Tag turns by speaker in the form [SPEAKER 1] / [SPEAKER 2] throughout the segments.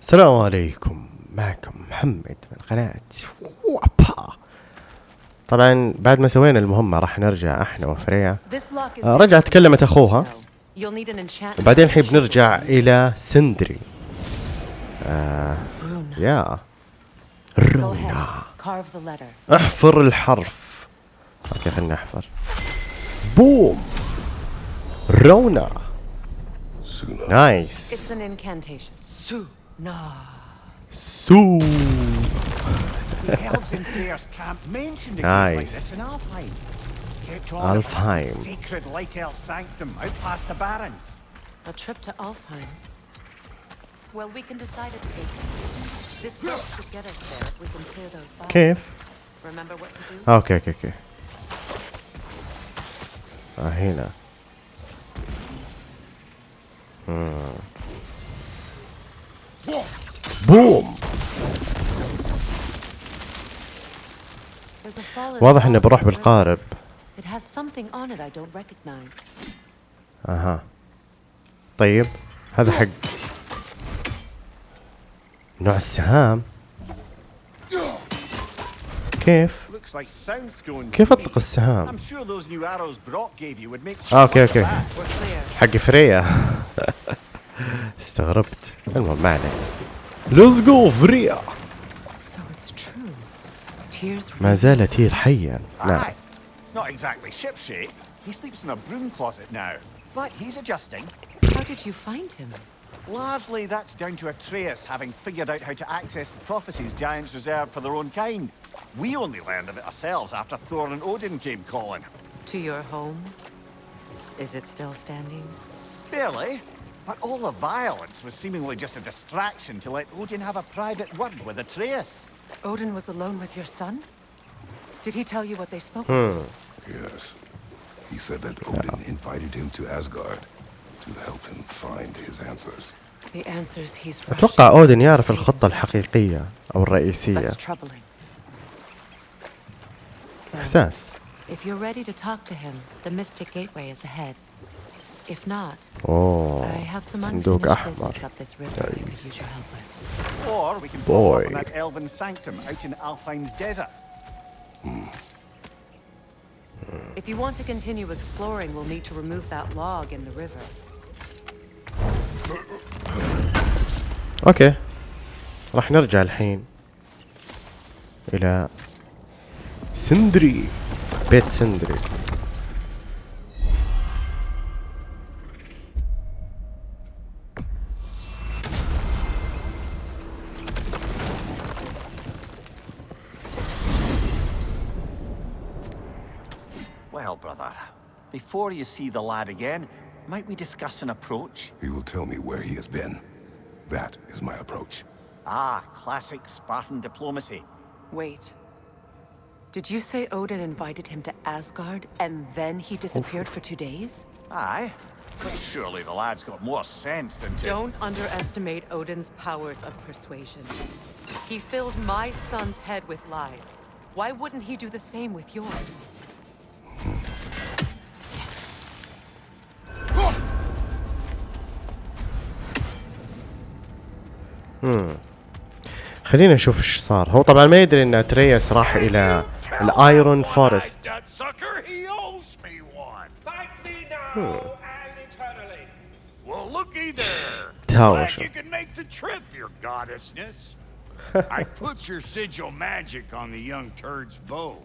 [SPEAKER 1] السلام عليكم. معكم محمد من قناة وابا. طبعا بعد ما سوينا المهمة راح نرجع إحنا وفريا آه، رجعت تكلمت أخوها. وبعدين الحين بنرجع إلى سندري. آه يا. رونا احفر الحرف. أوكي خلينا نحفر. بوم. رونا. نايس.
[SPEAKER 2] It's an incantation.
[SPEAKER 3] Nah. So.
[SPEAKER 1] nice.
[SPEAKER 3] Like Alfheim. Sacred Light Elf Sanctum out past the Barrens.
[SPEAKER 2] A trip to Alfheim. Well, we can decide at the This boat should get us there if we can clear those.
[SPEAKER 1] Cave.
[SPEAKER 2] Remember what to do?
[SPEAKER 1] Okay, okay, okay. Ah. Hmm. بوم واضح
[SPEAKER 2] إنه
[SPEAKER 1] بروح بالقارب. أها. طيب هذا حق نوع السهام. كيف؟ كيف أطلق السهام؟ آه، أوكي أوكي. حق فريا. استغربت المهم ما عليه ليتس جو فريا
[SPEAKER 2] So it's true. Tears
[SPEAKER 1] ما زال تير حيا نعم
[SPEAKER 3] Aye. Not exactly shipshape. He sleeps in a broom closet now. But he's adjusting.
[SPEAKER 2] How did you find him?
[SPEAKER 3] Largely that's down to Atreus having figured out how to access the prophecies giants reserved for their own kind. We only learned of it ourselves after Thor and Odin came calling.
[SPEAKER 2] To your home? Is it still standing?
[SPEAKER 3] Barely. But all the violence was seemingly just a distraction to let Odin have a private word with Atreus.
[SPEAKER 2] Odin was alone with your son? Did he tell you what they spoke
[SPEAKER 1] Hmm.
[SPEAKER 2] of?
[SPEAKER 4] Yes. He said that Odin invited him to Asgard to help him find his answers.
[SPEAKER 2] The answers he's rushing
[SPEAKER 1] اتوقع اودن يعرف
[SPEAKER 2] to
[SPEAKER 1] الخطة
[SPEAKER 2] himself.
[SPEAKER 1] الحقيقية او الرئيسية
[SPEAKER 2] That's troubling. Well,
[SPEAKER 1] احساس
[SPEAKER 2] If you're ready to talk to him, the Mystic Gateway is ahead. If not, oh,
[SPEAKER 1] I
[SPEAKER 2] have some unfinished business up this river nice. I could use your help with.
[SPEAKER 3] Or we can
[SPEAKER 1] Boy.
[SPEAKER 3] blow that elven sanctum out in Alfheim's desert. Mm.
[SPEAKER 2] If you want to continue exploring, we'll need to remove that log in the river.
[SPEAKER 1] Okay. راح نرجع الحين الى سندري بيت سندري
[SPEAKER 3] before you see the lad again, might we discuss an approach?
[SPEAKER 4] He will tell me where he has been. That is my approach.
[SPEAKER 3] Ah, classic Spartan diplomacy.
[SPEAKER 2] Wait. Did you say Odin invited him to Asgard and then he disappeared for two days?
[SPEAKER 3] Aye. But surely the lad's got more sense than to...
[SPEAKER 2] Don't underestimate Odin's powers of persuasion. He filled my son's head with lies. Why wouldn't he do the same with yours?
[SPEAKER 1] امم خلينا نشوف إيش صار هو طبعا ما يدري ان اترياس راح إلى الايرون فورست تهاوشوا
[SPEAKER 5] I put your sigil magic on the young turd's bow.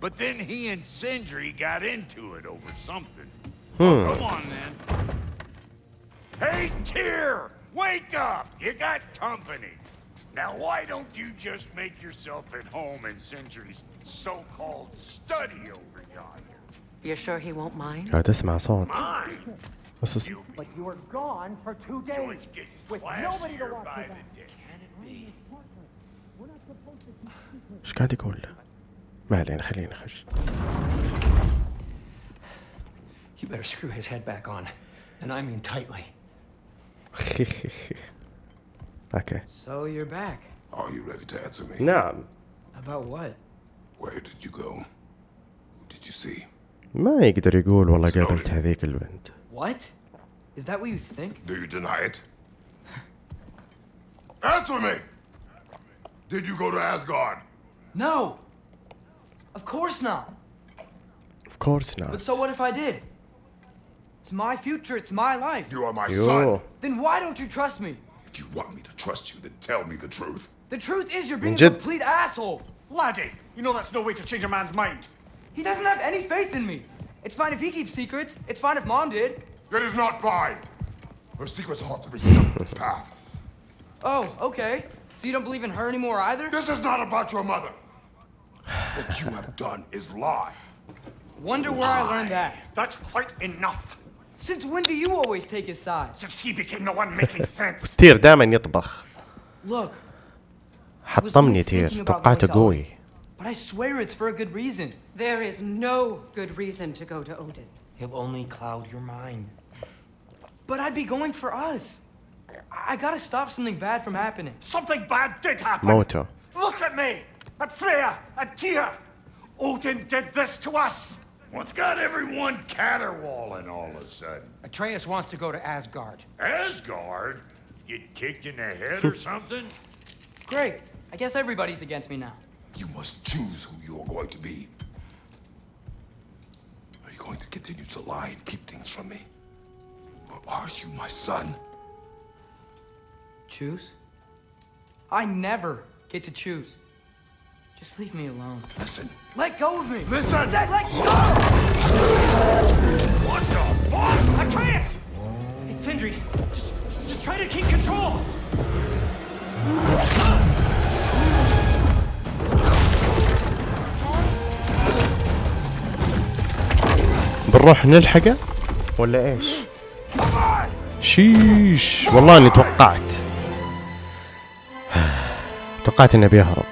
[SPEAKER 5] But then he and Sindri got into it over something. Hmm. Oh, come on, then. Hey, Tyr! Wake up! You got company. Now, why don't you just make yourself at home in Sindri's so-called study over yonder?
[SPEAKER 2] You're sure he won't mind?
[SPEAKER 1] Oh, this mouse
[SPEAKER 5] on.
[SPEAKER 1] Mind? What's
[SPEAKER 5] this?
[SPEAKER 6] But you were gone for two days. With nobody to watch
[SPEAKER 5] by the day.
[SPEAKER 1] ايش قاعد يقول له؟ ما علينا خلينا نخش.
[SPEAKER 7] You better screw his head back on, and I mean tightly.
[SPEAKER 1] اوكي
[SPEAKER 8] So you're back.
[SPEAKER 4] Are you ready to answer me?
[SPEAKER 1] نعم
[SPEAKER 8] About what?
[SPEAKER 4] Where did you go? Who did you see?
[SPEAKER 1] ما يقدر يقول والله قابلت هذيك البنت
[SPEAKER 8] What? Is that what you think?
[SPEAKER 4] Do you deny it? Answer me! Did you go to Asgard?
[SPEAKER 8] No! Of course not.
[SPEAKER 1] Of course not.
[SPEAKER 8] But so what if I did? It's my future, it's my life.
[SPEAKER 4] You are my
[SPEAKER 1] Yo.
[SPEAKER 4] son.
[SPEAKER 8] Then why don't you trust me?
[SPEAKER 4] If you want me to trust you, then tell me the truth.
[SPEAKER 8] The truth is you're being a complete asshole.
[SPEAKER 3] Laddie, you know that's no way to change a man's mind.
[SPEAKER 8] He doesn't have any faith in me. It's fine if he keeps secrets. It's fine if mom did.
[SPEAKER 4] That is not fine. Her secrets ought to be stuck in this path.
[SPEAKER 8] Oh, okay. So you don't believe in her anymore either?
[SPEAKER 4] This is not about your mother. What you have done is lie.
[SPEAKER 8] Wonder where I learned that.
[SPEAKER 3] That's quite enough.
[SPEAKER 8] Since when do you always take his side?
[SPEAKER 3] Since he became the one making sense.
[SPEAKER 1] تير دائما يطبخ
[SPEAKER 8] Look,
[SPEAKER 1] حطمني تير توقعته قوي
[SPEAKER 8] but I swear it's for a good reason.
[SPEAKER 2] There is no good reason to go to Odin.
[SPEAKER 7] He'll only cloud your mind.
[SPEAKER 8] But I'd be going for us. I I gotta stop something bad from happening.
[SPEAKER 3] Something bad did happen.
[SPEAKER 1] موته
[SPEAKER 3] Look at me, at Freya, at Tyr. Odin did this to us.
[SPEAKER 5] What's got everyone caterwauling all of a sudden?
[SPEAKER 7] Atreus wants to go to Asgard.
[SPEAKER 5] Asgard? Get kicked in the head or something?
[SPEAKER 8] Great. I guess everybody's against me now.
[SPEAKER 4] You must choose who you are going to be. Are you going to continue to lie and keep things from me? Or are you my son?
[SPEAKER 8] Choose? I never get to choose. Just leave me alone.
[SPEAKER 4] Listen.
[SPEAKER 8] Let go of me!
[SPEAKER 4] Listen!
[SPEAKER 8] Zach, let go!
[SPEAKER 5] What the fuck?
[SPEAKER 8] Atreus! It's Sindri. Just, just try to keep control.
[SPEAKER 1] بنروح نلحقه ولا إيش؟ شيش والله اني توقعت توقعت انه بيهرب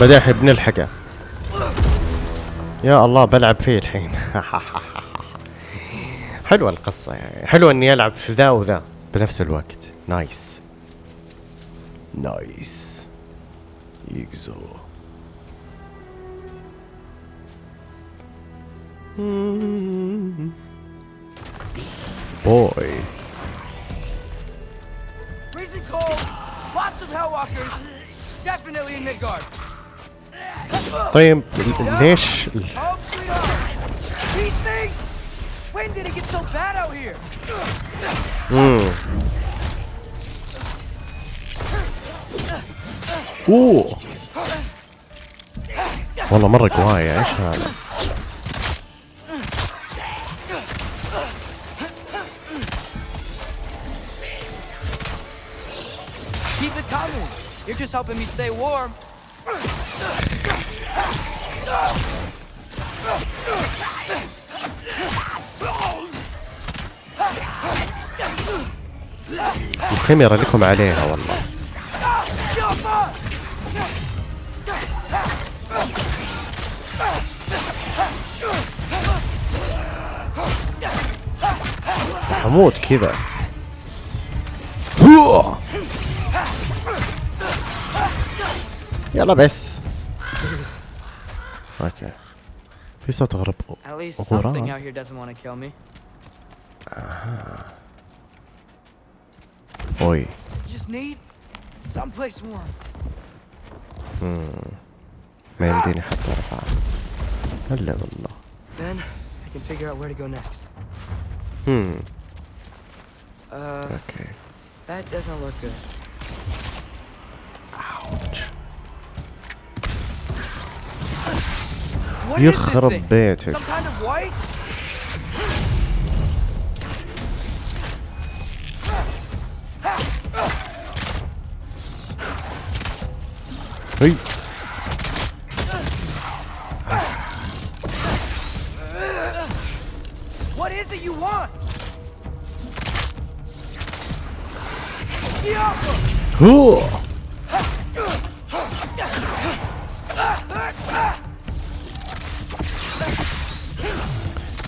[SPEAKER 1] الحين بنلحقه يا الله بلعب فيه الحين. حلوة القصة يعني. حلوة إني ألعب في ذا وذا بنفس الوقت. نايس نايس يكزو بوي
[SPEAKER 8] Freezing cold, lots of Hellwalkers, definitely in Midgard.
[SPEAKER 1] طيب ليش ال-
[SPEAKER 8] Home sweet home. These things! When did it get so bad out here?
[SPEAKER 1] اوه والله مرة قواية ايش هذا؟
[SPEAKER 8] Keep it coming. You're just helping me stay warm.
[SPEAKER 1] الكاميرا لكم عليها والله حموت كذا. يلا بس اوكي في صوت غرب
[SPEAKER 8] At least
[SPEAKER 1] غراب.
[SPEAKER 8] something out here doesn't want to kill me.
[SPEAKER 1] اوي
[SPEAKER 8] Just need someplace warm.
[SPEAKER 1] ما يمديني حتى ارفع هلا والله
[SPEAKER 8] Then I can figure out where to go next.
[SPEAKER 1] هم
[SPEAKER 8] Uh,
[SPEAKER 1] اوكي
[SPEAKER 8] that doesn't look good.
[SPEAKER 1] يخرب
[SPEAKER 8] thing?
[SPEAKER 1] بيتك
[SPEAKER 8] Some kind of white?
[SPEAKER 1] هي
[SPEAKER 8] What is it you want? Diablo!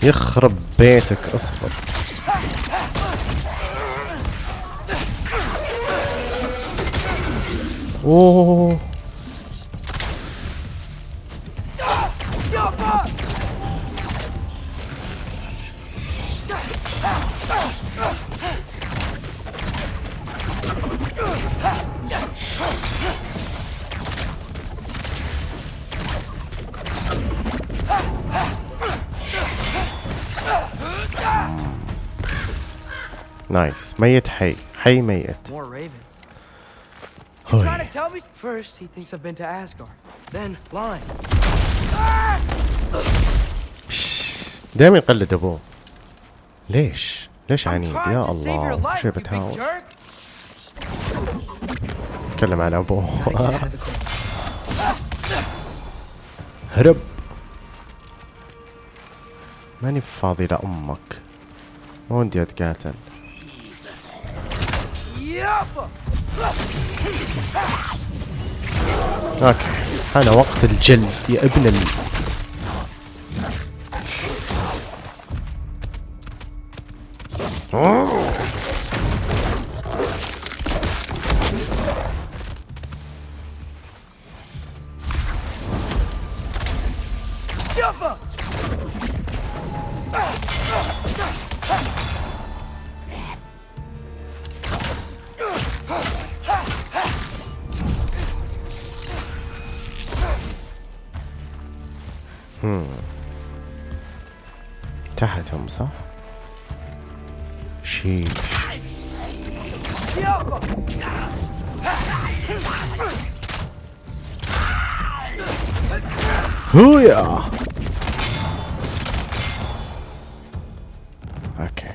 [SPEAKER 1] يخرب بيتك اصبر.
[SPEAKER 8] أوه.
[SPEAKER 1] نايس ميت حي. حي ميت. دائما يقلد أبوه. ليش؟ ليش عنيد يا الله. شو
[SPEAKER 8] بتهاون
[SPEAKER 1] تكلم على
[SPEAKER 8] أبوه.
[SPEAKER 1] هرب. ماني فاضي لأمك. ما ودي أتقاتل. أوكي. حان وقت الجلد يا ابن ال تحتهم صح؟ شيش! هويا! أوكي.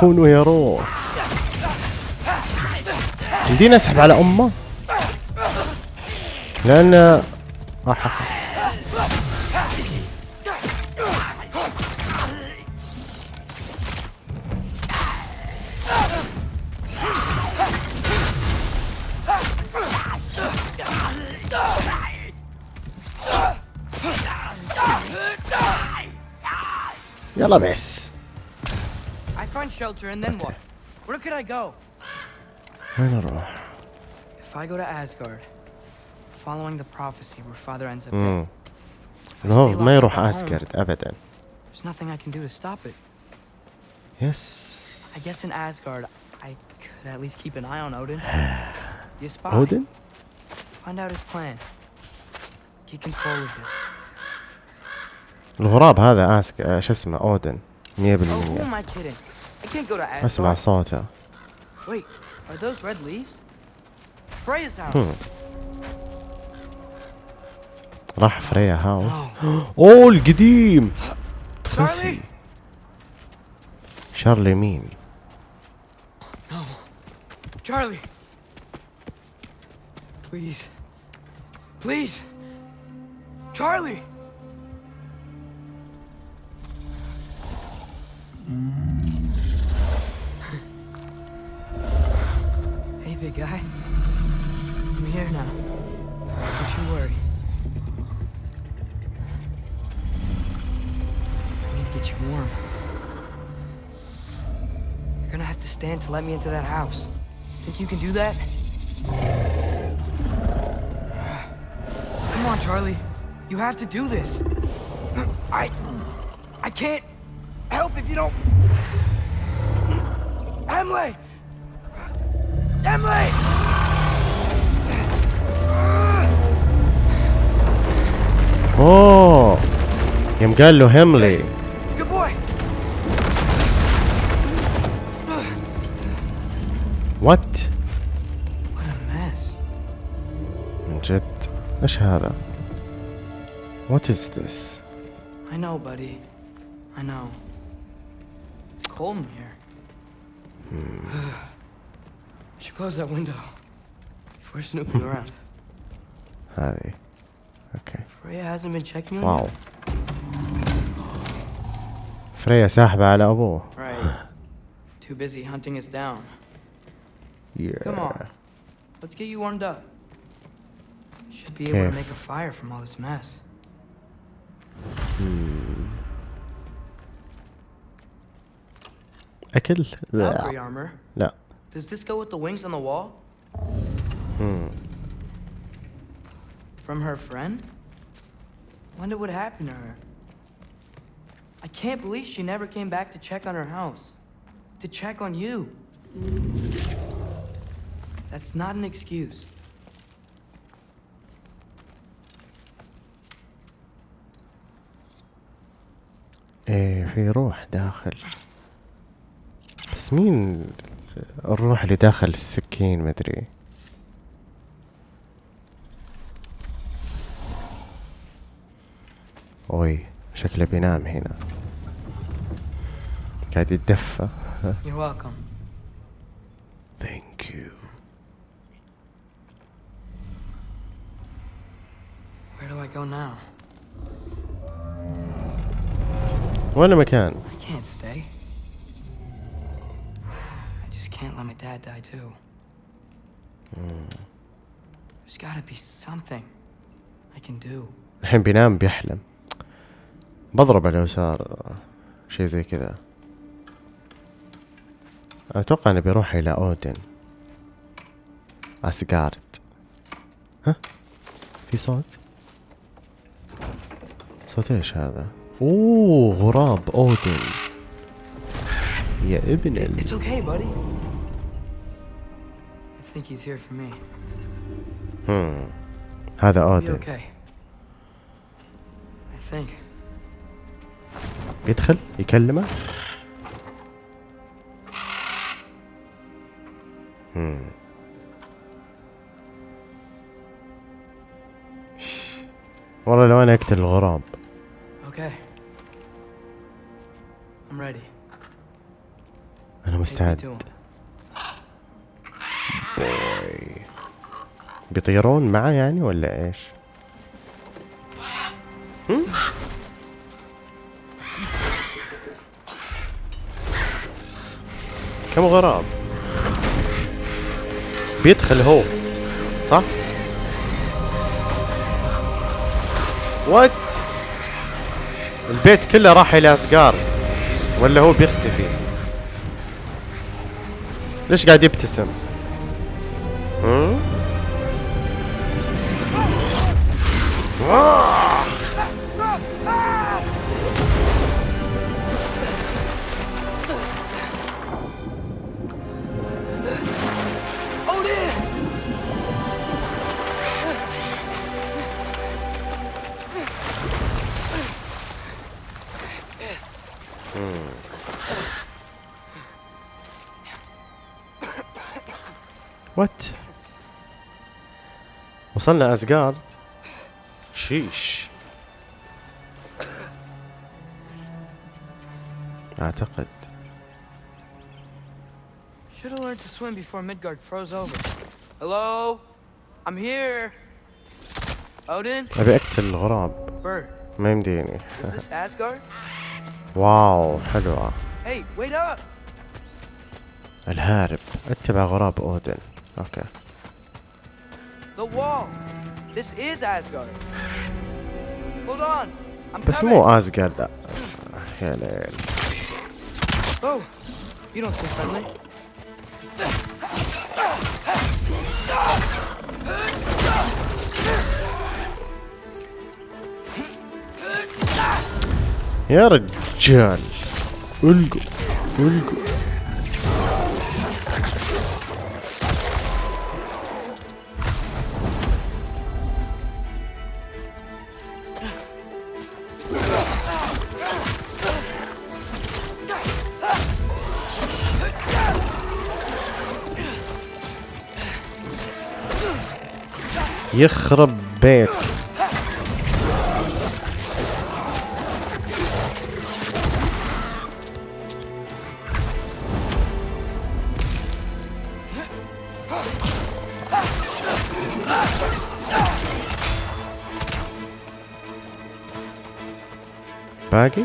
[SPEAKER 1] كونوا روح. يمديني اسحب على أمه. لان آه. يلا بس
[SPEAKER 8] I find shelter and then what? Where could I go?
[SPEAKER 1] وين اروح؟
[SPEAKER 8] If I go to Asgard, following the prophecy where father ends up
[SPEAKER 1] مم.
[SPEAKER 8] dead,
[SPEAKER 1] اللي هو ما يروح اسكرد ابدا
[SPEAKER 8] there's nothing I can do to stop it.
[SPEAKER 1] يس
[SPEAKER 8] I guess in Asgard, I could at least keep an eye on Odin. Be a spy.
[SPEAKER 1] اودن
[SPEAKER 8] Find out his plan. Get control of this.
[SPEAKER 1] الغراب هذا اسك آه، شو اسمه اودن 100%
[SPEAKER 8] Oh, who am I kidding? I can't go to
[SPEAKER 1] اسمع
[SPEAKER 8] Asgard.
[SPEAKER 1] صوته
[SPEAKER 8] Wait, are those red leaves? Freya's house.
[SPEAKER 1] راح فريا هاوس. آه. أوه القديم. تخسي شارلي. مين؟
[SPEAKER 8] شارلي. بليز بليز شارلي. Hey, big guy. I'm here now. Don't you worry. I need to get you warm. You're gonna have to stand to let me into that house. Think you can do that? Come on, Charlie. You have to do this. I... I can't help if you don't... Emily! Emily!
[SPEAKER 1] اوه يوم قال له هيملي وات
[SPEAKER 8] What a mess.
[SPEAKER 1] من جد ايش هذا وات از ذس
[SPEAKER 8] I know, buddy. I know. It's cold in here. I should close that window before snooping around.
[SPEAKER 1] هذه اوكي
[SPEAKER 8] Freya hasn't been checking on
[SPEAKER 1] واو فريا ساحبة على ابوه
[SPEAKER 8] you? Right. Too busy hunting us down. Come on.
[SPEAKER 1] Yeah.
[SPEAKER 8] Let's get you warmed up. Should be able to
[SPEAKER 1] كيف؟
[SPEAKER 8] make a fire from all this mess.
[SPEAKER 1] اكل
[SPEAKER 8] Valkyrie
[SPEAKER 1] لا
[SPEAKER 8] armor.
[SPEAKER 1] لا
[SPEAKER 8] Does this go with the wings on the wall? From her friend? Wonder what happened to her. I can't believe she never came back to check on her house. To check on you. That's not an excuse.
[SPEAKER 1] إيه في روح داخل. بس مين الروح اللي داخل السكين؟ مدري أوي شكله بينام هنا. قاعد يتدفى
[SPEAKER 8] You're welcome.
[SPEAKER 1] ثانك يو
[SPEAKER 8] Where do I go now?
[SPEAKER 1] وين المكان
[SPEAKER 8] I can't stay. I just can't let my dad die too. There's gotta be something I can do.
[SPEAKER 1] الحين بينام بيحلم بضربه لو صار شيء زي كذا أتوقع انه بيروح إلى أودن اسجارد ها في صوت صوت إيش هذا أوه غراب أودن يا ابن ال...
[SPEAKER 8] It's okay, buddy. I think he's here for me.
[SPEAKER 1] هم. هذا أودن
[SPEAKER 8] okay. I think.
[SPEAKER 1] يدخل يكلمه هم. والله لو أنا أقتل الغراب
[SPEAKER 8] Okay. I'm ready. me
[SPEAKER 1] مستعد. بوي بيطيرون معه يعني ولا إيش؟ هم؟ كم غراب؟ بيدخل هو صح؟ وات؟ البيت كله راح إلى اسقار ولا هو بيختفي؟ ليش قاعد يبتسم؟ هم؟ وصلنا اسقارد شيش اعتقد
[SPEAKER 8] Should have learned to swim before Midgard froze over. Hello? I'm here. Odin?
[SPEAKER 1] ابي اقتل الغراب
[SPEAKER 8] Bird.
[SPEAKER 1] ما يمديني
[SPEAKER 8] Is this Asgard?
[SPEAKER 1] واو حلوة
[SPEAKER 8] Hey, wait up!
[SPEAKER 1] الهارب اتبع غراب اودن أوكي
[SPEAKER 8] The wall! This is Asgard. Hold on. I'm
[SPEAKER 1] بس
[SPEAKER 8] coming.
[SPEAKER 1] مو اسقارد يا ليل
[SPEAKER 8] Oh, you don't seem friendly.
[SPEAKER 1] يا رجال القوا القوا يخرب بيت. باقي؟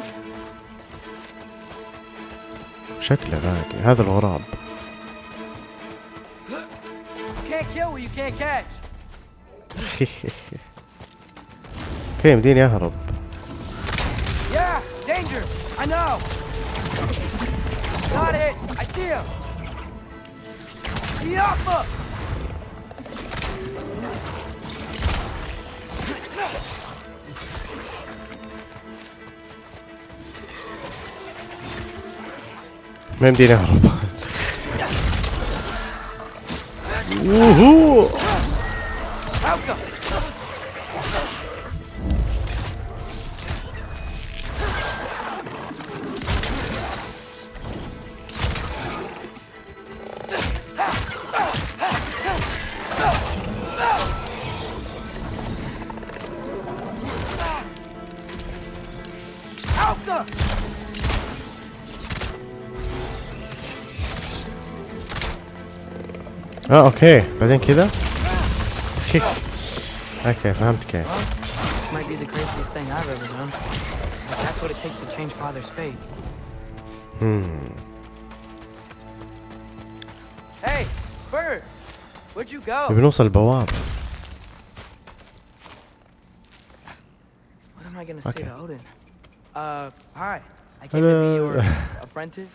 [SPEAKER 1] شكله باقي. هذا الغراب. أوكي مديني اهرب ما يمديني اهرب Oh,
[SPEAKER 8] okay.
[SPEAKER 1] I didn't den that كيك اوكي فهمت كيف
[SPEAKER 8] This might be the craziest thing I've ever done. But that's what it takes to change Father's fate. Hey, Bird! Where'd you go?
[SPEAKER 1] بنوصل البوابة
[SPEAKER 8] What am I gonna say
[SPEAKER 1] Okay.
[SPEAKER 8] to Odin? Uh, hi. I came to be your apprentice,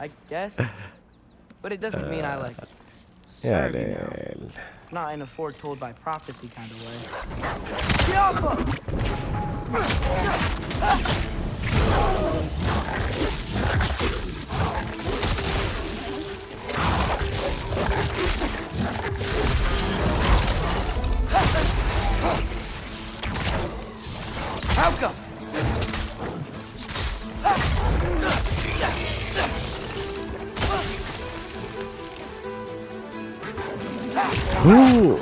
[SPEAKER 8] I guess. But it doesn't mean I like
[SPEAKER 1] يا
[SPEAKER 8] serve you now. Not in a foretold by prophecy kind of way. How come? 오!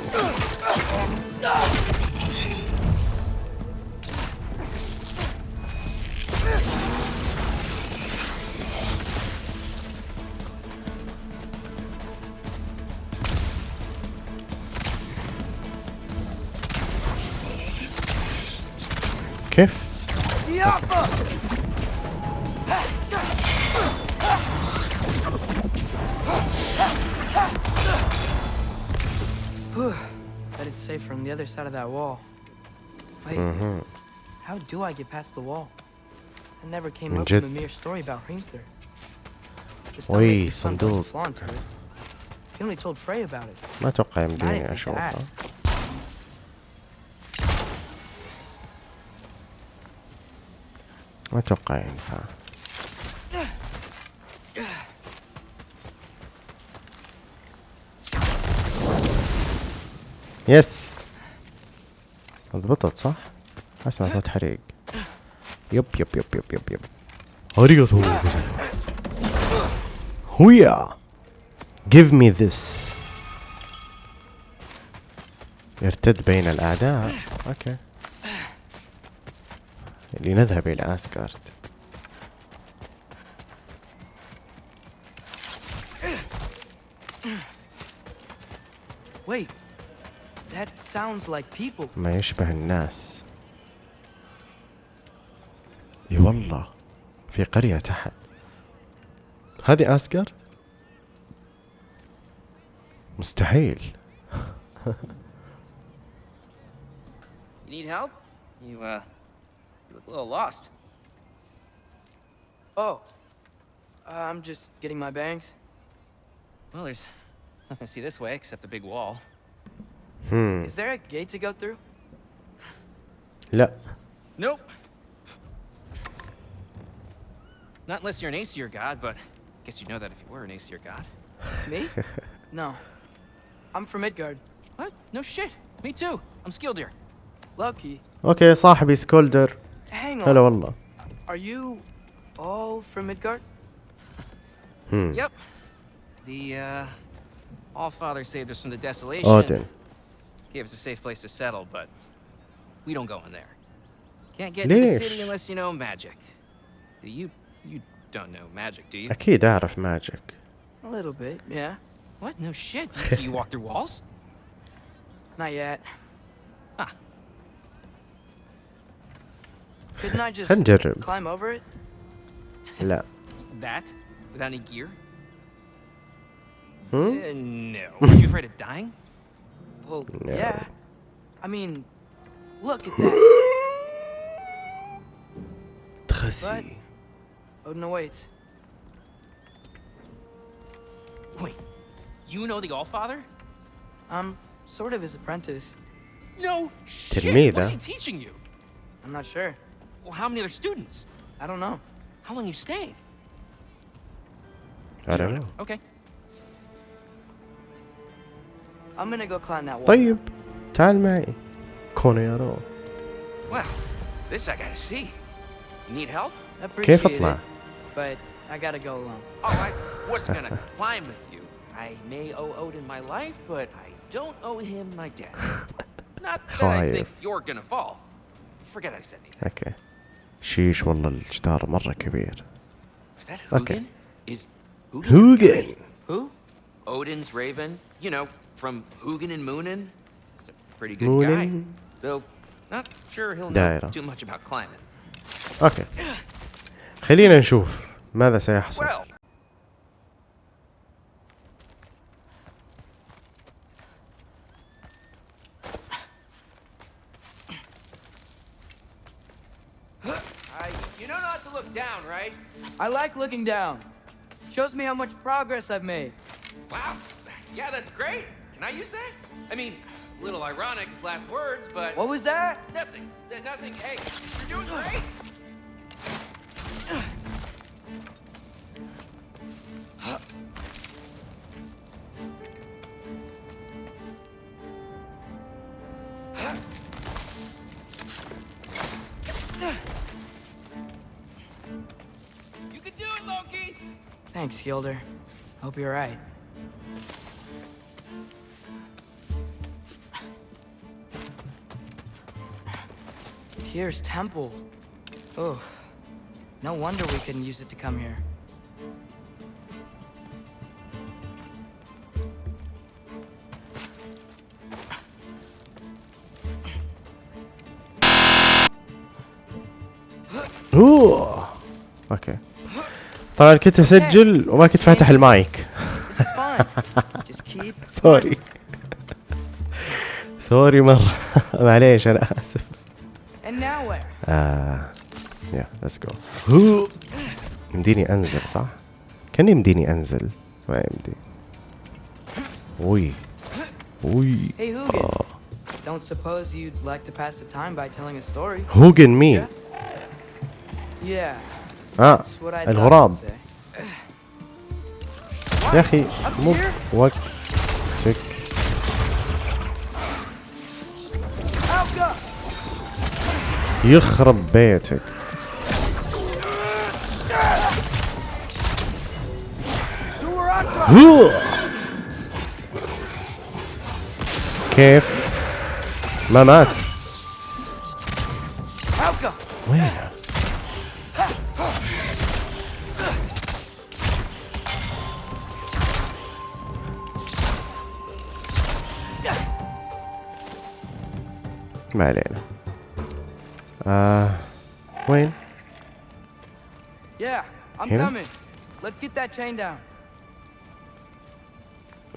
[SPEAKER 8] that wall. Wait, how do I get past the wall? I never came
[SPEAKER 1] من
[SPEAKER 8] up with a
[SPEAKER 1] جد.
[SPEAKER 8] mere story about Hrimthur. Just
[SPEAKER 1] وي،
[SPEAKER 8] makes his son put
[SPEAKER 1] صندوق.
[SPEAKER 8] flaw into it. He only told Frey about it.
[SPEAKER 1] ما اتوقع
[SPEAKER 8] and I
[SPEAKER 1] يمديني
[SPEAKER 8] didn't think to
[SPEAKER 1] اشوفها
[SPEAKER 8] ask.
[SPEAKER 1] ما اتوقع ينفع يس ضبطت صح؟ اسمع صوت حريق. يب يب يب يب يب يب. Arigato. gozaimasu هويا. Give me this. يرتد بين الأعداء. أوكي. لنذهب إلى أسكارد.
[SPEAKER 8] Wait, that sounds like people.
[SPEAKER 1] ما يشبه الناس اي والله في قرية تحت هذه أسكارد مستحيل
[SPEAKER 9] You need help? You, uh, you look a little lost.
[SPEAKER 8] Oh, uh, I'm just getting my bangs.
[SPEAKER 9] Well, there's nothing to see this way except the big wall.
[SPEAKER 1] هم
[SPEAKER 8] Is there a gate to go through?
[SPEAKER 1] لا
[SPEAKER 9] Nope. Not unless you're an Aesir god, but I guess you'd know that if you were an Aesir god.
[SPEAKER 8] Me? no. I'm from Midgard.
[SPEAKER 9] What? No shit. Me too. I'm Skildir.
[SPEAKER 8] Lucky.
[SPEAKER 1] اوكي صاحبي سكولدر
[SPEAKER 8] Hang
[SPEAKER 1] هلا
[SPEAKER 8] on.
[SPEAKER 1] والله
[SPEAKER 8] Are you all from Midgard?
[SPEAKER 1] هم
[SPEAKER 9] Yep. The, uh, All-Father saved us from the desolation.
[SPEAKER 1] اودن
[SPEAKER 9] Gave us a safe place to settle, but we don't go in there. Can't get into the
[SPEAKER 1] ليش؟
[SPEAKER 9] city unless you know magic. Do you, you don't know magic, do you?
[SPEAKER 1] اكيد اعرف ماجيك
[SPEAKER 8] A little bit, yeah.
[SPEAKER 9] What? No shit. You, you walk through walls?
[SPEAKER 8] Not yet.
[SPEAKER 9] Ah.
[SPEAKER 8] Couldn't I just
[SPEAKER 1] خلينا نجرب
[SPEAKER 8] climb over it?
[SPEAKER 1] لا
[SPEAKER 9] That? Without any gear?
[SPEAKER 1] هم
[SPEAKER 9] Uh, no. Are you afraid of dying?
[SPEAKER 8] Well,
[SPEAKER 1] no.
[SPEAKER 8] yeah. I mean, look at that.
[SPEAKER 1] Tracy.
[SPEAKER 8] But... Oh, no,
[SPEAKER 9] wait. Wait, you know the Allfather?
[SPEAKER 8] I'm sort of his apprentice.
[SPEAKER 9] No shit!
[SPEAKER 1] Didn't
[SPEAKER 9] me,
[SPEAKER 1] though.
[SPEAKER 9] What's he teaching you?
[SPEAKER 8] I'm not sure.
[SPEAKER 9] Well, how many other students?
[SPEAKER 8] I don't know.
[SPEAKER 9] How long you stayed?
[SPEAKER 1] I don't know.
[SPEAKER 9] Okay.
[SPEAKER 8] I'm gonna go climb that wall.
[SPEAKER 1] طيب تعال معي كونو يارو
[SPEAKER 9] Well, this I gotta see. You need help?
[SPEAKER 8] Appreciate
[SPEAKER 1] كيف اطلع؟
[SPEAKER 8] it, but I gotta go alone.
[SPEAKER 9] Oh, I wasn't gonna climb with you. I may owe Odin my life, but I don't owe him my death. Not that I think
[SPEAKER 1] خايف.
[SPEAKER 9] you're gonna fall. Forget I said anything.
[SPEAKER 1] اوكي شيش والله الجدار مرة كبير
[SPEAKER 9] Was that
[SPEAKER 1] Okay.
[SPEAKER 9] Hugin? Is Hugin?
[SPEAKER 1] هوجن
[SPEAKER 9] Who? Odin's raven? you know, from Hugin and Munin? It's a pretty good Munin.
[SPEAKER 1] guy.
[SPEAKER 9] Though, not sure he'll know too much about climbing.
[SPEAKER 1] Okay. خلينا نشوف ماذا سيحصل.
[SPEAKER 9] I
[SPEAKER 8] like looking down. Shows me how much progress I've made.
[SPEAKER 9] Wow. Yeah, that's great. Can I use that? I mean, a little ironic his last words, but
[SPEAKER 8] What was that?
[SPEAKER 9] nothing. Nothing. Hey, you're doing great. You can do it, Loki.
[SPEAKER 8] Thanks, Gilder. Hope you're right. Here's Temple. Oh, no wonder we couldn't use it to come here.
[SPEAKER 1] اوه اوكي طبعا كنت اسجل وما كنت فاتح المايك
[SPEAKER 8] This is fine. Just keep.
[SPEAKER 1] سوري سوري مرة معليش انا آه يا ليتس جو يمديني انزل صح؟ كان يمديني انزل ما يمدي وي وي. آه.
[SPEAKER 8] Don't suppose you'd like to pass the time by telling a story?
[SPEAKER 1] هوجن مين؟
[SPEAKER 8] Yeah, آه
[SPEAKER 1] الغراب. يا أخي مو
[SPEAKER 8] here?
[SPEAKER 1] يخرب بيتك. كيف؟ ما مات! وين؟ ما علينا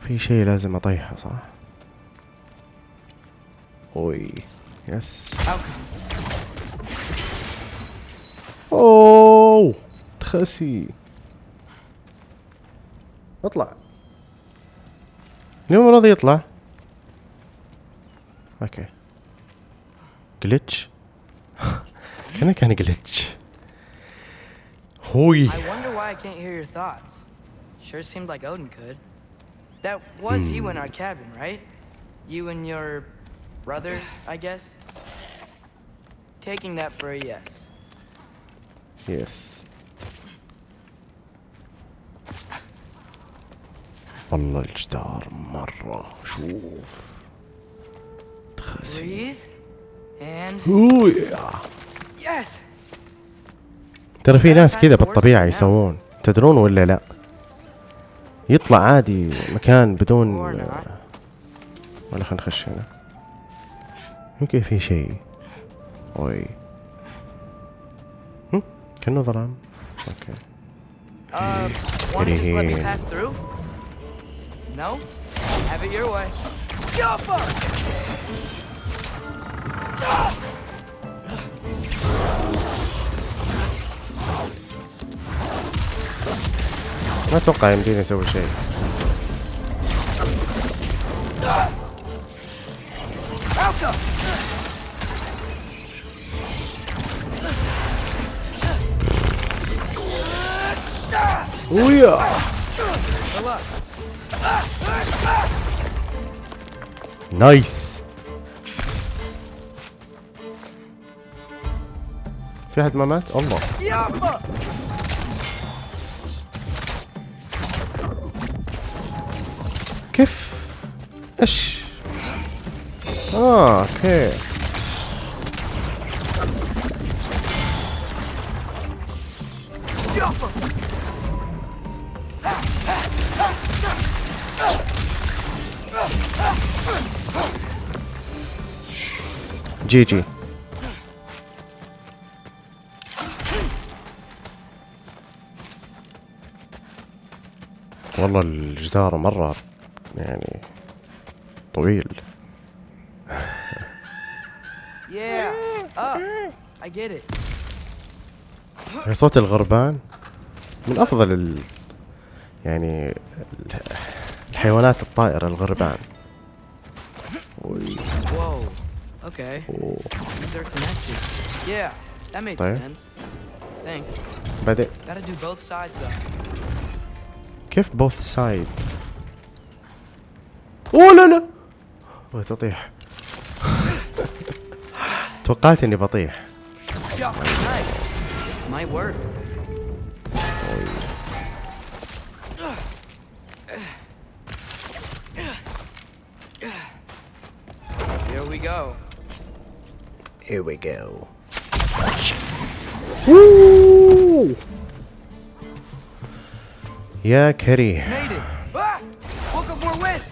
[SPEAKER 1] في شيء لازم أطيحه صح؟ أوي يس. أوه تخسي. اطلع. ليه ما راضي يطلع؟ أوكي. جلتش كان كان جلتش هوي.
[SPEAKER 8] why I can't hear your thoughts. Sure seemed like Odin could. That was you in our cabin, right? You and your brother, I guess? Taking that for a yes.
[SPEAKER 1] يس والله الجدار مرة شوف تخسي
[SPEAKER 8] Breathe. And
[SPEAKER 1] هوي
[SPEAKER 8] yes!
[SPEAKER 1] ترى في ناس كذا بالطبيعة يسوون تدرون ولا لا يطلع عادي مكان بدون. ولا خلينا نخش هنا يمكن في شيء أوي هم؟ كأنه ظلام أوكي
[SPEAKER 8] Uh? Have it your way. Jump up!
[SPEAKER 1] ما أتوقع يمديني أسوي شيء! ويا. نايس في احد ما مات الله إيش؟ آه أوكي. جي جي والله الجدار مرة يعني صوت الغربان من أفضل ال... يعني ال- الحيوانات الطائرة الغربان
[SPEAKER 8] Whoa. Okay. These are connected. Yeah, that made
[SPEAKER 1] طيب.
[SPEAKER 8] sense. I think.
[SPEAKER 1] بعدين
[SPEAKER 8] Gotta do both sides though.
[SPEAKER 1] كيف بوث سايد أوه لا لا توقعت إني بطيح
[SPEAKER 8] job for. This might work. Here we go.
[SPEAKER 1] Here we go. Woo! Yeah, kitty.
[SPEAKER 8] Made it. Ah! Look up we're with.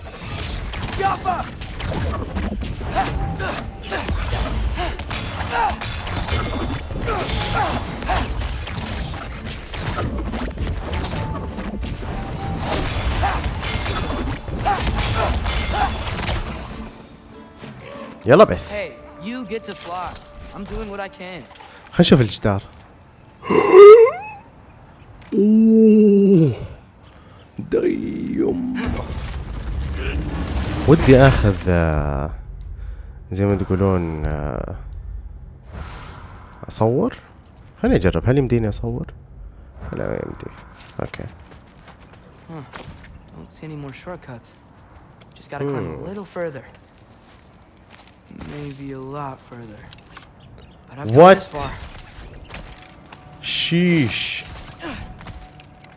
[SPEAKER 8] Jump
[SPEAKER 1] يلا بس. خلينا نشوف الجدار. ودي آخذ آه، زي ما تقولون آه، اصور خليني اجرب هل يمديني اصور لا ما يمدي أوكي
[SPEAKER 8] Don't see any more shortcuts. Just gotta climb a little further. Maybe a lot further. But I've come this far.
[SPEAKER 1] شيش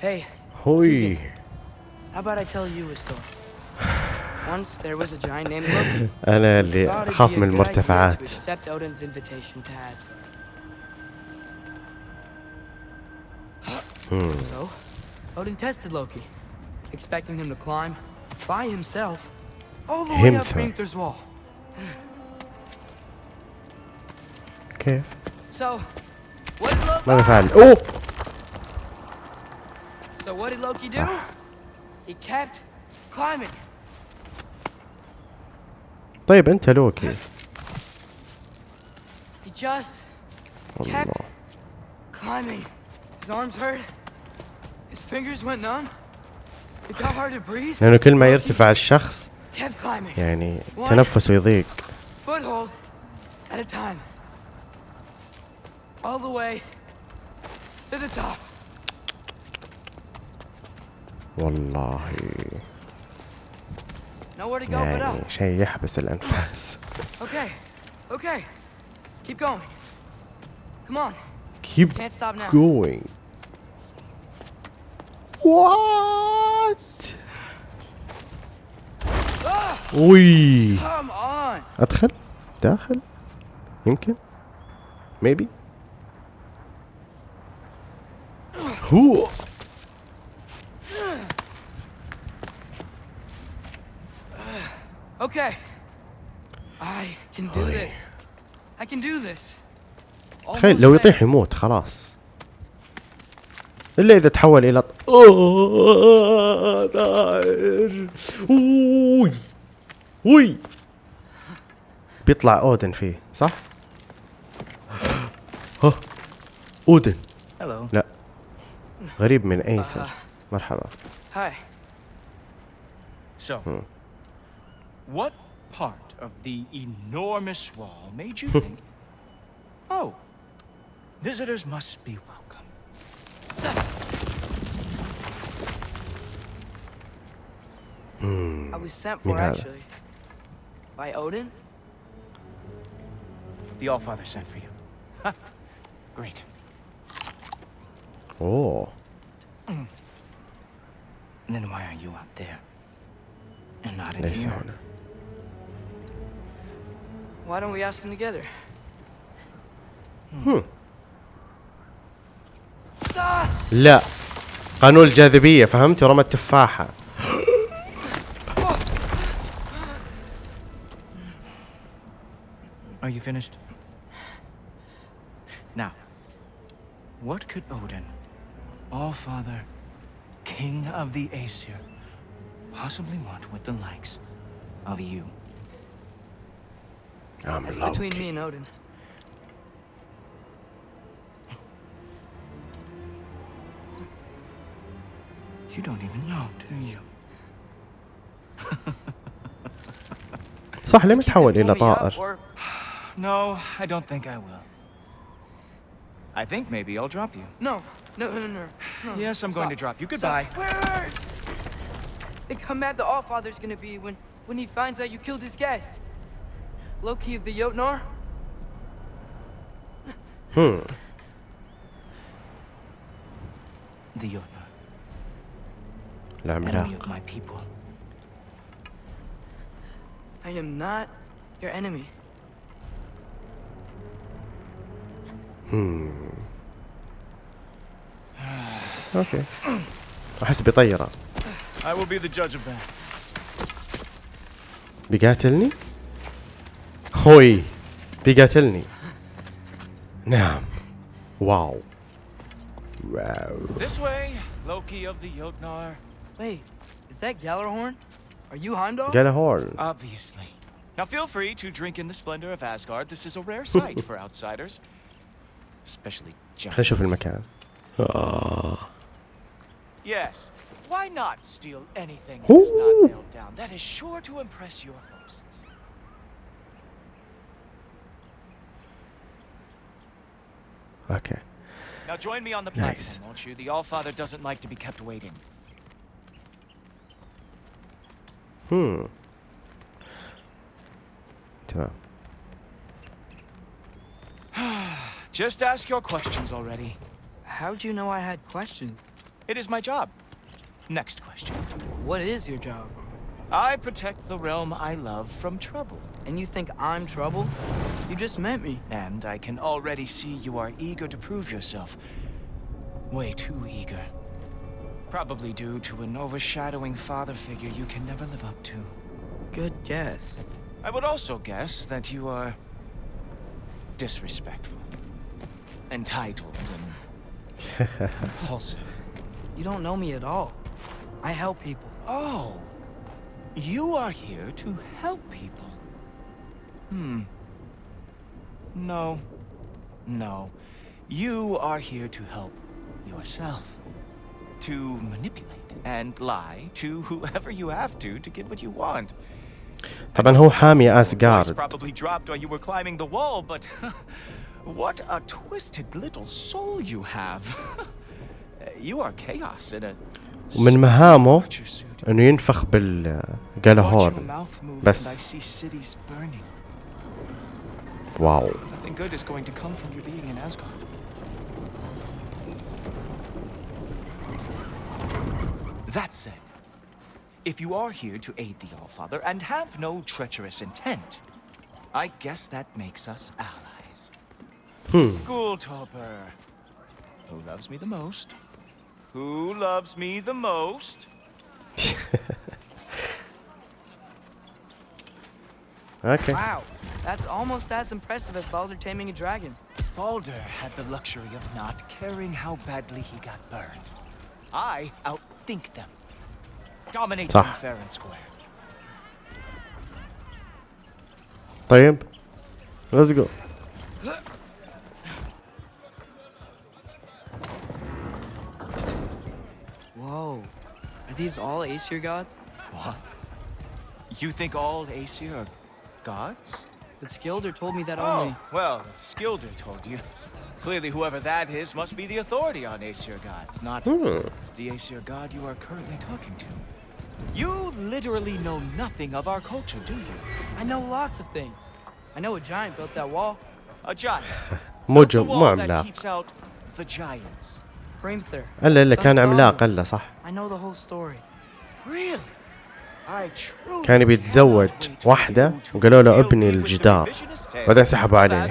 [SPEAKER 8] Hey,
[SPEAKER 1] هوي
[SPEAKER 8] how about I tell you a story? Once there was a giant named Loki. Thought
[SPEAKER 1] اللي
[SPEAKER 8] a
[SPEAKER 1] من المرتفعات
[SPEAKER 8] accept Odin's invitation to Asgard. So, Odin tested Loki, expecting him to climb by himself all the way up
[SPEAKER 1] Himself.
[SPEAKER 8] Hrimthur's wall.
[SPEAKER 1] كيف
[SPEAKER 8] So, what did Loki?
[SPEAKER 1] ماذا فعل اوه
[SPEAKER 8] So what did Loki do? He kept climbing.
[SPEAKER 1] طيب انت لوكي
[SPEAKER 8] He just kept
[SPEAKER 1] الله
[SPEAKER 8] climbing. His arms hurt.
[SPEAKER 1] لأنه كل ما يرتفع الشخص يعني تنفسه يضيق. والله. يعني شيء يحبس
[SPEAKER 8] الأنفاس. Keep going.
[SPEAKER 1] What?
[SPEAKER 8] آه. وي.
[SPEAKER 1] أدخل؟ داخل؟ يمكن؟ ميبي هو.
[SPEAKER 8] أوكي اي كان دو ذس اي كان دو ذس
[SPEAKER 1] تخيل لو يطيح يموت خلاص. الا اذا تحول إلى ط- آه، داير وي وي بيطلع اودن فيه صح؟ ها اودن
[SPEAKER 6] Hello.
[SPEAKER 1] لا غريب من ايسر مرحبا
[SPEAKER 8] Hi.
[SPEAKER 6] So, what part of the enormous wall made you think, oh, visitors must be welcome? Hmm.
[SPEAKER 8] I was sent for, actually. By Odin?
[SPEAKER 6] The Allfather sent for you. Ha! Great.
[SPEAKER 1] Oh.
[SPEAKER 6] Then why are you out there? And not in
[SPEAKER 1] Listen.
[SPEAKER 6] here?
[SPEAKER 8] Why don't we ask him together? Hmm. hmm.
[SPEAKER 1] لا قانون الجاذبية فهمت ورمى التفاحة
[SPEAKER 6] Are you finished? Now, what could Odin, All-Father, King of the Aesir, possibly want with the likes of you?
[SPEAKER 1] I'm
[SPEAKER 8] That's between me and Odin.
[SPEAKER 6] You don't even know, do you?
[SPEAKER 1] صح ليه متحول
[SPEAKER 8] Pull
[SPEAKER 1] الى
[SPEAKER 8] me up,
[SPEAKER 1] طائر
[SPEAKER 8] or
[SPEAKER 6] No, I don't think I will. I think maybe I'll drop you.
[SPEAKER 8] no, no, no, no, no.
[SPEAKER 6] Yes, I'm going to
[SPEAKER 8] Stop.
[SPEAKER 6] drop you. Goodbye.
[SPEAKER 8] Stop. Wait! Think how mad the Allfather's gonna be when when he finds out you killed his guest. Loki of the Jotnar?
[SPEAKER 1] هم
[SPEAKER 6] The Jotnar, enemy
[SPEAKER 1] العملاق.
[SPEAKER 8] I am not your enemy.
[SPEAKER 1] أوكي احس بيطيره
[SPEAKER 6] I will be the judge of that.
[SPEAKER 1] بيقاتلني هوي بيقاتلني نعم واو واو
[SPEAKER 6] This way, Loki of the Jotnar.
[SPEAKER 8] Wait, is that Gjallarhorn? Are you
[SPEAKER 1] Hondo? Gjallarhorn.
[SPEAKER 6] Obviously. Now feel free to drink in the splendor of Asgard. This is a rare sight for outsiders. Especially
[SPEAKER 1] خلينا ah.
[SPEAKER 6] Yes. Why not steal anything that's not nailed down? That is sure to impress your hosts.
[SPEAKER 1] Okay.
[SPEAKER 6] Now join me on the platform, won't you? The Allfather doesn't like to be kept waiting.
[SPEAKER 1] Hmm. Tja.
[SPEAKER 6] Just ask your questions already.
[SPEAKER 8] How'd you know I had questions?
[SPEAKER 6] It is my job. Next question.
[SPEAKER 8] What is your job?
[SPEAKER 6] I protect the realm I love from trouble.
[SPEAKER 8] And you think I'm trouble? You just met me.
[SPEAKER 6] And I can already see you are eager to prove yourself. Way too eager. Probably due to an overshadowing father figure you can never live up to.
[SPEAKER 8] Good guess.
[SPEAKER 6] I would also guess that you are disrespectful, entitled, and impulsive.
[SPEAKER 8] You don't know me at all. I help people.
[SPEAKER 6] Oh, you are here to help people. Hmm. No. No. You are here to help yourself To manipulate and lie to whoever you have to to get what you want.
[SPEAKER 1] طبعا هو حامي
[SPEAKER 6] Your voice
[SPEAKER 1] اسجارد
[SPEAKER 6] probably dropped while you were climbing the wall, but what a twisted little soul you have. you are chaos in a
[SPEAKER 1] ومن مهامه
[SPEAKER 6] torture suit.
[SPEAKER 1] انه ينفخ بال
[SPEAKER 6] Watch your
[SPEAKER 1] جالهورن
[SPEAKER 6] mouth move
[SPEAKER 1] بس.
[SPEAKER 6] and I see cities burning.
[SPEAKER 1] واو
[SPEAKER 6] Nothing good is going to come from you being in Asgard. That said, if you are here to aid the Allfather and have no treacherous intent, I guess that makes us allies.
[SPEAKER 1] Hmm.
[SPEAKER 6] Gulltoppr, Who loves me the most? Who loves me the most?
[SPEAKER 1] okay.
[SPEAKER 8] Wow, that's almost as impressive as Baldur taming a dragon.
[SPEAKER 6] Baldur had the luxury of not caring how badly he got burned. I out outthink them. Dominate them
[SPEAKER 1] صح.
[SPEAKER 6] fair and square.
[SPEAKER 1] طيب ليتس جو
[SPEAKER 8] Whoa. Are these all Aesir gods?
[SPEAKER 6] What? You think all Aesir are gods?
[SPEAKER 8] But Skilder told me that
[SPEAKER 6] Oh,
[SPEAKER 8] only.
[SPEAKER 6] well, if Skilder told you. Clearly, whoever that is must be the authority on Aesir gods, not the Aesir god you are currently talking to. You literally know nothing of our culture, do you?
[SPEAKER 8] I know lots of things. I know a giant built that wall.
[SPEAKER 6] A giant.
[SPEAKER 1] مو
[SPEAKER 6] The
[SPEAKER 1] جو مو
[SPEAKER 6] wall that
[SPEAKER 1] عملاق
[SPEAKER 6] keeps out the giants.
[SPEAKER 8] Hrimthur.
[SPEAKER 1] الا الا كان
[SPEAKER 8] Son of
[SPEAKER 1] عملاق
[SPEAKER 8] Baldur.
[SPEAKER 1] الا صح
[SPEAKER 8] I know the whole story.
[SPEAKER 6] Really? I truly
[SPEAKER 1] كان يبي يتزوج
[SPEAKER 6] cannot wait for
[SPEAKER 1] واحدة
[SPEAKER 6] you to
[SPEAKER 1] وقالوا له
[SPEAKER 6] reveal
[SPEAKER 1] ابني
[SPEAKER 6] me with the
[SPEAKER 1] الجدار.
[SPEAKER 6] revisionist tale
[SPEAKER 1] بعدين سحبوا
[SPEAKER 6] of
[SPEAKER 1] عليه.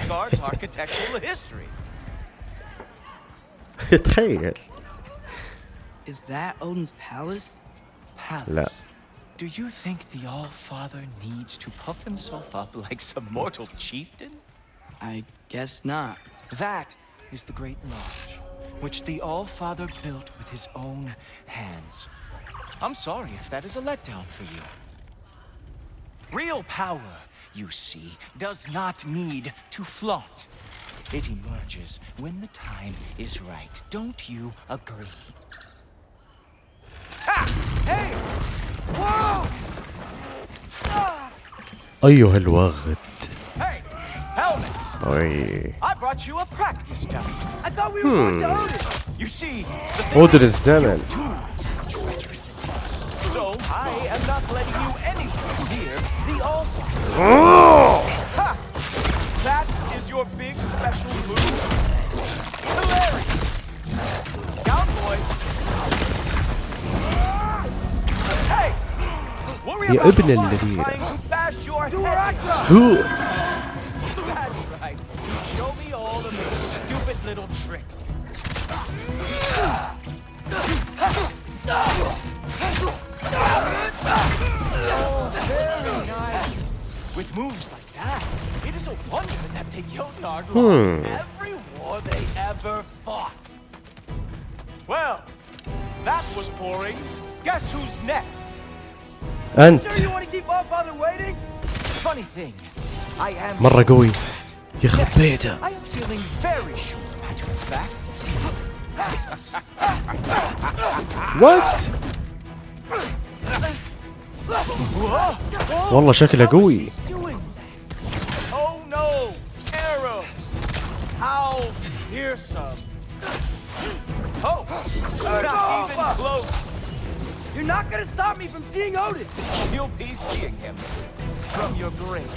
[SPEAKER 8] Is that Odin's palace?
[SPEAKER 6] Palace. Do you think the All-Father needs to puff himself up like some mortal chieftain?
[SPEAKER 8] I guess not.
[SPEAKER 6] That is the Great Lodge, which the All-Father built with his own hands. I'm sorry if that is a letdown for you. Real power, you see, does not need to flaunt. It emerges when the time is right. Don't you agree? Ha! Hey! Whoa!
[SPEAKER 1] أيها الوغد
[SPEAKER 6] Hey! Helmets!
[SPEAKER 1] أي
[SPEAKER 6] I brought you a practice dummy. I thought we were going to Odin. You see, the thing
[SPEAKER 1] أودر الزمن
[SPEAKER 6] too treacherous and fast. So I am not letting you anywhere near the All Ha! That is your big special move. Hilarious! Down. Hey! About
[SPEAKER 1] the
[SPEAKER 6] trying to bash your head. That's right. Show me all of your stupid little tricks. Asgard hmm. lost every war they ever fought. Well, that was boring. Guess who's next?
[SPEAKER 1] أنت مرة قوي يخرب بيته What? والله شكله قوي
[SPEAKER 6] not
[SPEAKER 8] gonna stop me from seeing Odin!
[SPEAKER 6] You'll be seeing him from your grave.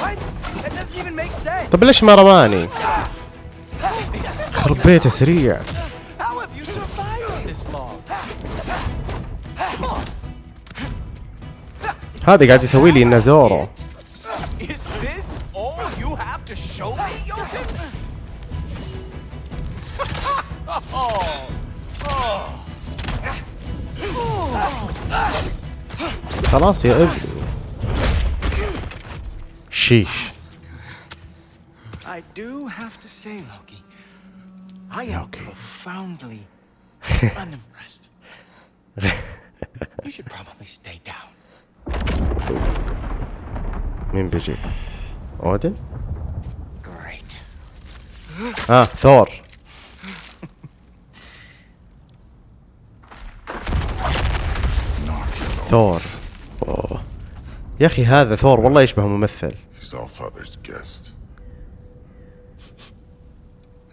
[SPEAKER 8] What? That doesn't even make sense!
[SPEAKER 1] طب ليش ما رماني يخرب بيته سريع
[SPEAKER 6] How have you survived this long?
[SPEAKER 1] هذا قاعد يسوي لي النازورو خلاص يا ابني شيش
[SPEAKER 6] I do have to say, Loki, I am
[SPEAKER 1] Loki.
[SPEAKER 6] profoundly unimpressed. you should probably stay down.
[SPEAKER 1] مين بيجي اودن
[SPEAKER 6] Great.
[SPEAKER 1] اه ثور ثور أوه. يا اخي هذا ثور والله يشبه ممثل
[SPEAKER 4] He's all father's guest.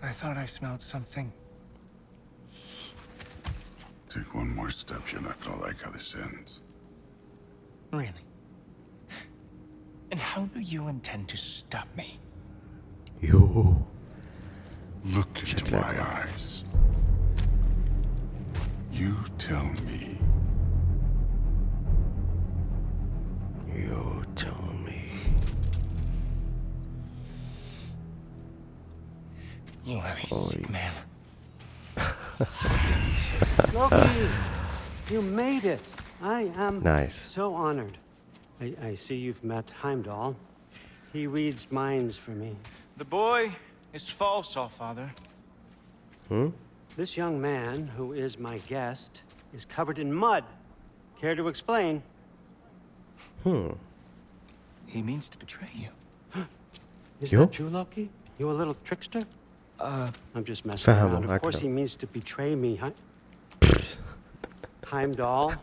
[SPEAKER 6] I thought I smelled something.
[SPEAKER 4] Take one more step, you're not gonna like how this ends.
[SPEAKER 6] Really? And how do you intend to stop me?
[SPEAKER 1] يو
[SPEAKER 4] Look into my eyes. You tell me.
[SPEAKER 1] يو tell me
[SPEAKER 6] You are a sick man.
[SPEAKER 10] Loki, you made it. I am
[SPEAKER 1] Nice.
[SPEAKER 10] so honored. I, I see you've met Heimdall. He reads minds for me.
[SPEAKER 6] The boy is false, all father. Hmm?
[SPEAKER 10] This young man, who is my guest, is covered in mud. Care to explain? Hmm.
[SPEAKER 6] He means to betray you.
[SPEAKER 10] Is
[SPEAKER 1] you?
[SPEAKER 10] that true, Loki? You a little trickster?
[SPEAKER 6] Uh,
[SPEAKER 10] I'm just messing around. Of course he means to betray me, huh? Heimdall.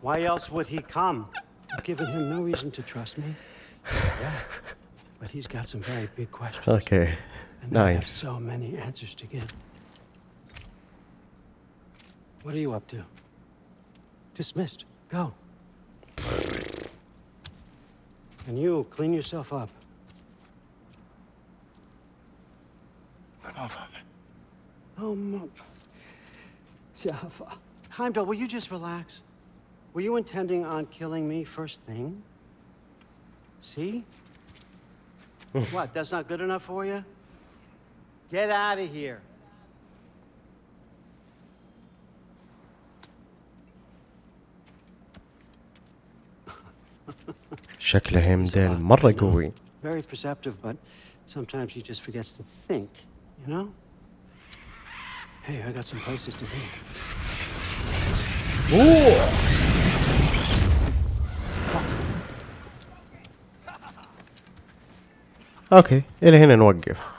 [SPEAKER 10] Why else would he come? You've given him no reason to trust me. Yeah. But he's got some very big questions.
[SPEAKER 1] Okay.
[SPEAKER 10] And
[SPEAKER 1] nice.
[SPEAKER 10] so many answers to give. What are you up to? Dismissed. Go. And you, clean yourself up.
[SPEAKER 6] but all father.
[SPEAKER 10] Oh, Mo- Jaffa. Heimdall, will you just relax? Were you intending on killing me first thing? See? what, that's not good enough for you? Get out of here.
[SPEAKER 1] شكله هيمدل مرة قوي. أوكي إلى هنا نوقف.